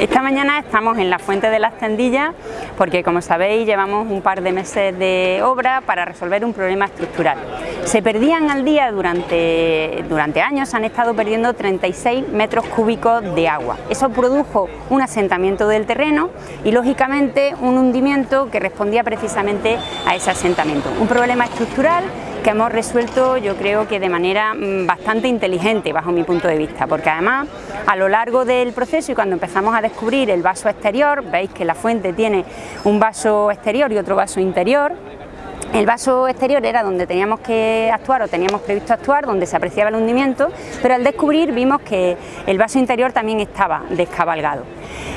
Esta mañana estamos en la Fuente de las Tendillas porque como sabéis llevamos un par de meses de obra para resolver un problema estructural. Se perdían al día durante, durante años, han estado perdiendo 36 metros cúbicos de agua. Eso produjo un asentamiento del terreno y lógicamente un hundimiento que respondía precisamente a ese asentamiento. Un problema estructural que hemos resuelto yo creo que de manera mm, bastante inteligente bajo mi punto de vista, porque además a lo largo del proceso y cuando empezamos a descubrir el vaso exterior, veis que la fuente tiene un vaso exterior y otro vaso interior, el vaso exterior era donde teníamos que actuar o teníamos previsto actuar, donde se apreciaba el hundimiento, pero al descubrir vimos que el vaso interior también estaba descabalgado.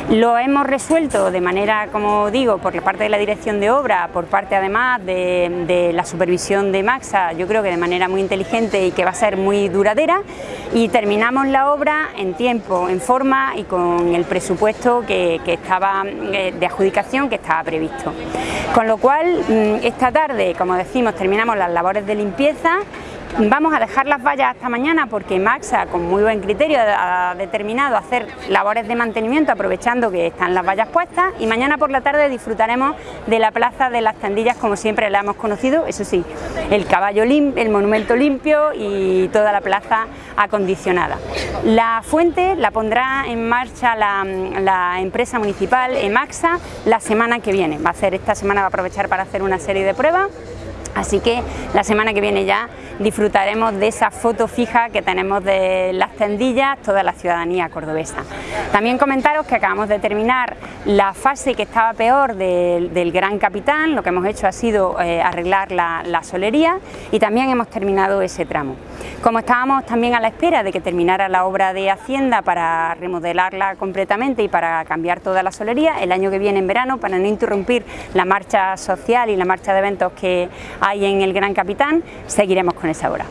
Lo hemos resuelto de manera, como digo, por parte de la dirección de obra, por parte además de, la supervisión de Maxa, yo creo que de manera muy inteligente y que va a ser muy duradera y terminamos la obra en tiempo, en forma y con el presupuesto que, que estaba eh, de adjudicación que estaba previsto. Con lo cual, mm, esta tarde, como decimos, terminamos las labores de limpieza Vamos a dejar las vallas hasta mañana porque Maxa, con muy buen criterio, ha determinado hacer labores de mantenimiento aprovechando que están las vallas puestas y mañana por la tarde disfrutaremos de la plaza de las tendillas como siempre la hemos conocido, eso sí, el caballo el monumento limpio y toda la plaza acondicionada. La fuente la pondrá en marcha la, la empresa municipal Emaxa la semana que viene, va a hacer esta semana va a aprovechar para hacer una serie de pruebas Así que la semana que viene ya disfrutaremos de esa foto fija que tenemos de las tendillas, toda la ciudadanía cordobesa. También comentaros que acabamos de terminar la fase que estaba peor del, Gran Capitán, lo que hemos hecho ha sido eh, arreglar la, la solería y también hemos terminado ese tramo. Como estábamos también a la espera de que terminara la obra de Hacienda para remodelarla completamente y para cambiar toda la solería, el año que viene en verano, para no interrumpir la marcha social y la marcha de eventos que hay en el Gran Capitán, seguiremos con esa obra.